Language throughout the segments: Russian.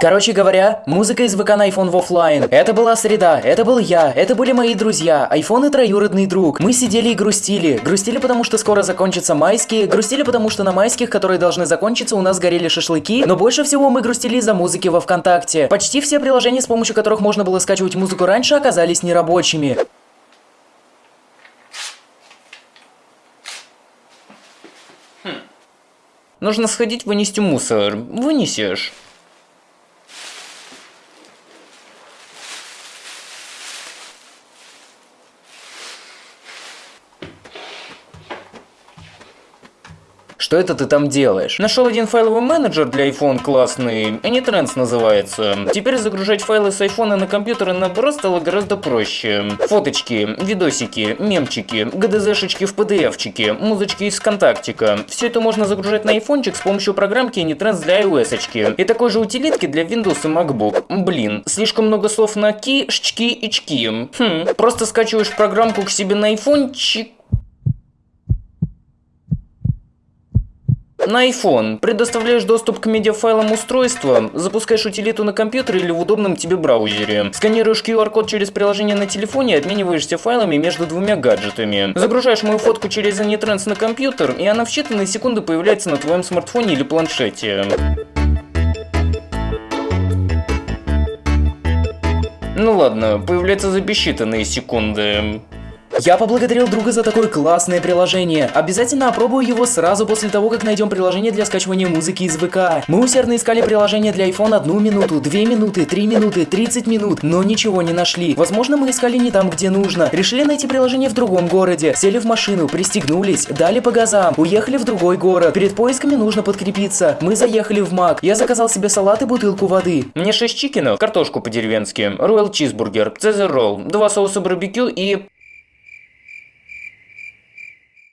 Короче говоря, музыка из ВК на iPhone в оффлайн. Это была среда, это был я, это были мои друзья, iPhone и троюродный друг. Мы сидели и грустили. Грустили, потому что скоро закончатся майские, грустили, потому что на майских, которые должны закончиться, у нас горели шашлыки, но больше всего мы грустили из-за музыки во ВКонтакте. Почти все приложения, с помощью которых можно было скачивать музыку раньше, оказались нерабочими. Нужно сходить вынести мусор. Вынесешь. Что это ты там делаешь? Нашел один файловый менеджер для iPhone классный, AnyTrends называется. Теперь загружать файлы с iPhone на компьютер и наоборот стало гораздо проще. Фоточки, видосики, мемчики, GDZ-шечки в PDF-чике, музычки из ВКонтактика. Все это можно загружать на iPhone с помощью программки AnyTrends для iOS. -очки. И такой же утилитки для Windows и MacBook. Блин, слишком много слов на ки, шчки и чки. Хм, просто скачиваешь программку к себе на iPhone, На iPhone предоставляешь доступ к медиафайлам устройства, запускаешь утилиту на компьютере или в удобном тебе браузере. Сканируешь QR-код через приложение на телефоне и обмениваешься файлами между двумя гаджетами. Загружаешь мою фотку через AnyTrans на компьютер, и она в считанные секунды появляется на твоем смартфоне или планшете. Ну ладно, появляется за бесчитанные секунды. Я поблагодарил друга за такое классное приложение. Обязательно опробую его сразу после того, как найдем приложение для скачивания музыки из ВК. Мы усердно искали приложение для iPhone одну минуту, две минуты, три минуты, 30 минут, но ничего не нашли. Возможно, мы искали не там, где нужно. Решили найти приложение в другом городе. Сели в машину, пристегнулись, дали по газам, уехали в другой город. Перед поисками нужно подкрепиться. Мы заехали в Мак. Я заказал себе салат и бутылку воды. Мне 6 чикенов, картошку по-деревенски, роял чизбургер, цезар ролл, два соуса барбекю и...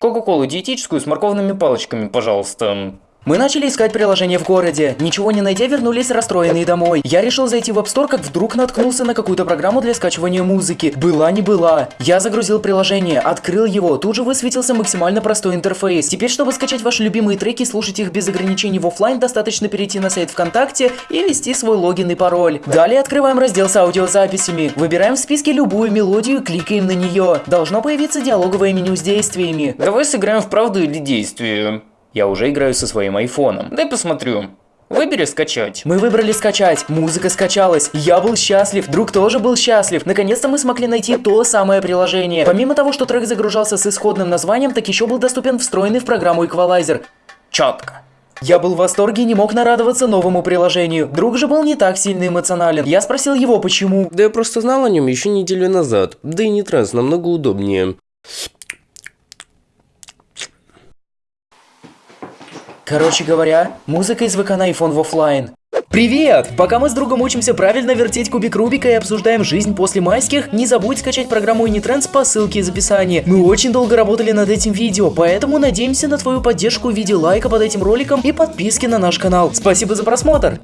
Кока-колу диетическую с морковными палочками, пожалуйста. Мы начали искать приложение в городе. Ничего не найдя, вернулись расстроенные домой. Я решил зайти в App Store, как вдруг наткнулся на какую-то программу для скачивания музыки. Была не была. Я загрузил приложение, открыл его, тут же высветился максимально простой интерфейс. Теперь, чтобы скачать ваши любимые треки и слушать их без ограничений в офлайн, достаточно перейти на сайт ВКонтакте и ввести свой логин и пароль. Далее открываем раздел с аудиозаписями. Выбираем в списке любую мелодию и кликаем на нее. Должно появиться диалоговое меню с действиями. Давай сыграем в правду или действие. Я уже играю со своим айфоном. Дай посмотрю. Выбери скачать. Мы выбрали скачать. Музыка скачалась. Я был счастлив. Друг тоже был счастлив. Наконец-то мы смогли найти то самое приложение. Помимо того, что трек загружался с исходным названием, так еще был доступен встроенный в программу эквалайзер. Четко. Я был в восторге и не мог нарадоваться новому приложению. Друг же был не так сильно эмоционален. Я спросил его, почему. Да я просто знал о нем еще неделю назад. Да и не транс, намного удобнее. Короче говоря, музыка из ВК на iPhone в офлайн. Привет! Пока мы с другом учимся правильно вертеть кубик Рубика и обсуждаем жизнь после майских, не забудь скачать программу Anytrends по ссылке из описания. Мы очень долго работали над этим видео, поэтому надеемся на твою поддержку в виде лайка под этим роликом и подписки на наш канал. Спасибо за просмотр!